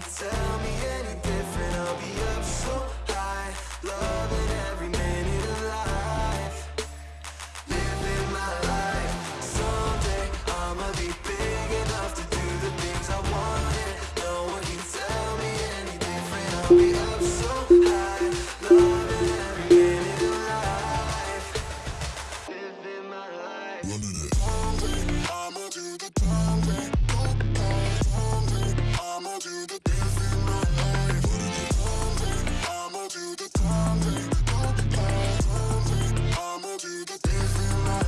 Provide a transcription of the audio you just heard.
can tell me any different. I'll be up so high Loving every minute of life Living my life. Someday I'ma be big enough to do the things I wanted. No one can tell me any different. I'll be